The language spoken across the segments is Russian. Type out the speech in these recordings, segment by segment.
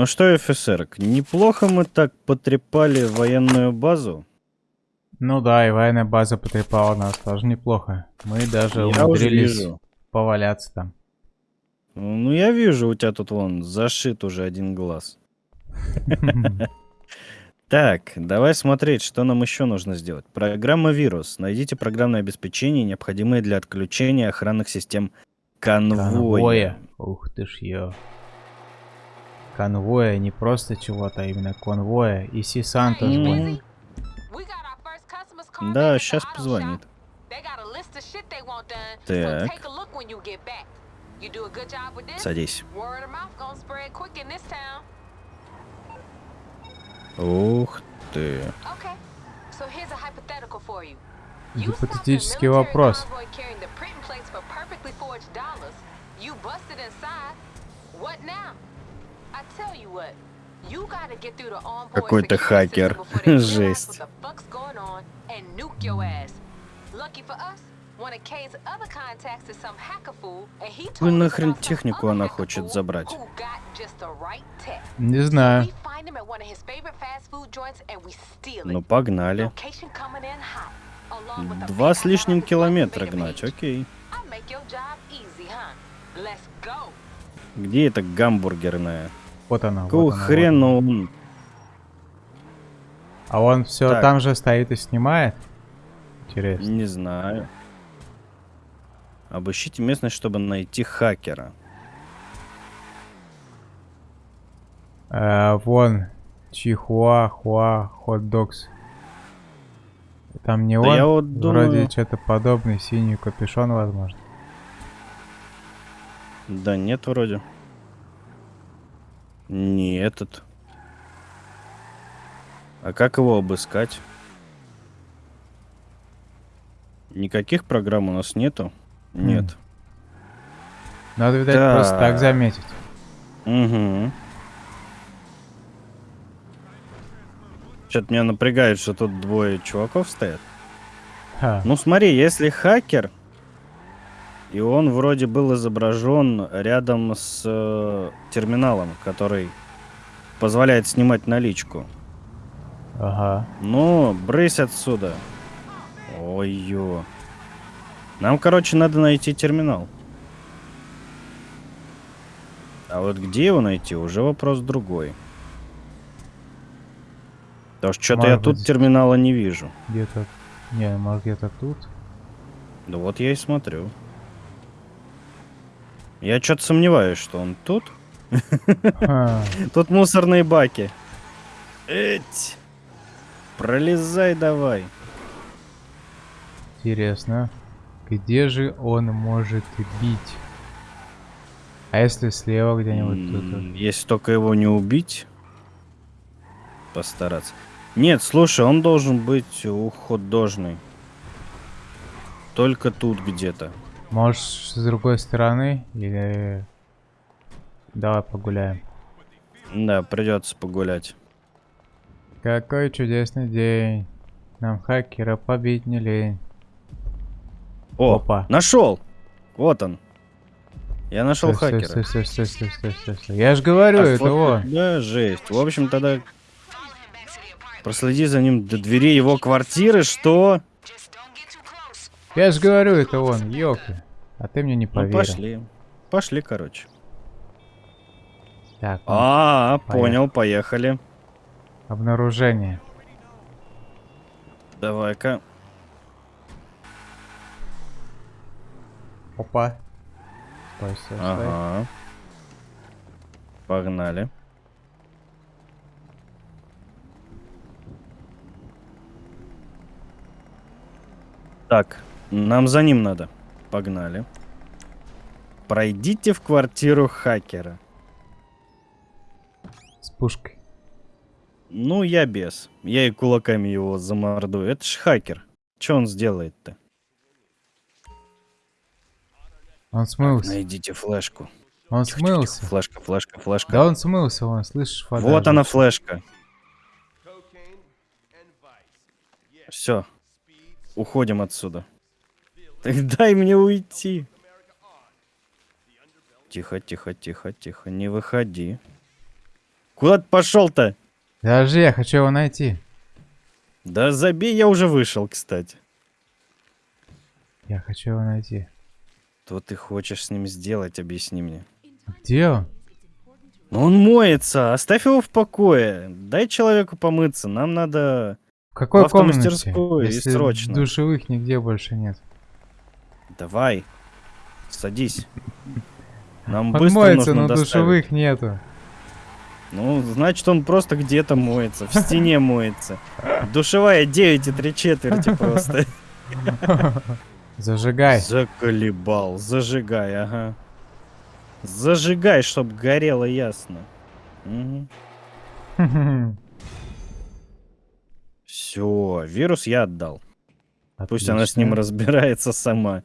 Ну что, офицер, неплохо мы так потрепали военную базу. Ну да, и военная база потрепала нас тоже неплохо. Мы даже Я умудрились вижу. поваляться там. Ну я вижу, у тебя тут вон зашит уже один глаз. Так, давай смотреть, что нам еще нужно сделать. Программа вирус. Найдите программное обеспечение, необходимое для отключения охранных систем конвоя. Конвоя. Ух ты ж ё. Конвоя, не просто чего-то, а именно конвоя. И Си Санта звонит. Да, сейчас позвонит. Так. Садись. Ух ты. Гипотетический вопрос. Какой-то хакер. Жесть. Какую нахрен технику она хочет забрать? Не знаю. Ну погнали. Два с лишним километра гнать, окей. Где эта гамбургерная? Вот она. Какого вот она, вот хрена она. он? А он все Так. там же стоит и снимает? Интересно. Не знаю. Обыщите местность, чтобы найти хакера. Э, вон. Чихуа, хуа, хот-догс. Там не Да он? я вот Вроде думаю- что-то подобный, синий капюшон, возможно. Да нет, вроде. Не этот. А как его обыскать? Никаких программ у нас нету? Нет. Надо, видать, просто так Так. заметить. Угу. Что-то меня напрягает, что тут двое чуваков стоят. Ха. Ну смотри, если хакер, и он вроде был изображен рядом с э, терминалом, который позволяет снимать наличку. Ага. Ну, брысь отсюда. Ой-ё. Нам, короче, надо найти терминал. А вот где его найти, уже вопрос другой. Потому что что-то я тут быть. терминала не вижу. Где-то... Не, может где-то тут? Да вот я и смотрю. Я что-то сомневаюсь, что он тут. Тут мусорные баки. Эть. Пролезай давай. Интересно. Где же он может бить? А если слева где-нибудь Если только его не убить, постараться. Нет, слушай, он должен быть уходожный. Только тут где-то. Может, с другой стороны? Или... Давай погуляем. Да, придется погулять. Какой чудесный день. Нам хакера побить не лень. О, Опа. нашел! Вот он. Я нашел Стой, стой, хакера. Стой, стой, стой, стой, стой, стой. Я же говорю, Так, это он. Да, жесть. В общем, тогда проследи за ним до двери его квартиры, что? Я же говорю, это он, ёлки. А ты мне не Ну, поверил. пошли. Пошли, короче. Так, ну, А, Поехали. понял, поехали. обнаружение. Давай-ка. Опа. Стой, стой, стой. Ага. Погнали. Так, нам за ним надо. Погнали. Пройдите в квартиру хакера. С пушкой. Ну, я без. Я и кулаками его замордую. Это ж хакер. Что он сделает-то? Он смылся. Найдите флешку. Он Тихо, тихо, тихо. смылся. Флешка, флешка, флешка. Да он смылся, вон, слышишь, вода Вот она флешка. Все. Уходим отсюда. Так дай мне уйти. Тихо, тихо, тихо, тихо. Не выходи. Куда ты пошел-то? Подожди, я хочу его найти. Да забей, я уже вышел, кстати. Я хочу его найти. Что ты хочешь с ним сделать, объясни мне. Где он? Ну он моется, оставь его в покое. Дай человеку помыться, нам надо... В какой В комнате? и Если срочно. душевых нигде больше нет. Давай, садись. Нам Он быстро моется, нужно но доставить. душевых нету. Ну, значит, он просто где-то моется, в стене моется. Душевая 9 и 3 четверти просто. Зажигай. Заколебал, зажигай, ага. Зажигай, чтоб горело ясно. Все, вирус я отдал. Пусть она с ним разбирается сама.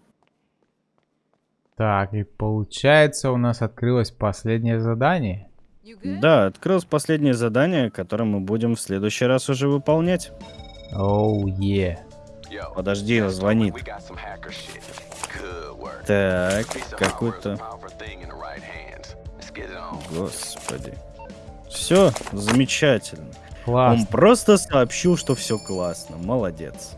Так, и получается у нас открылось последнее задание. Да, открылось последнее задание, которое мы будем в следующий раз уже выполнять. Оу, е. Подожди, звонит. Так, какой-то... Господи. Все, замечательно. Он Классно. просто сообщил, что все классно. Молодец.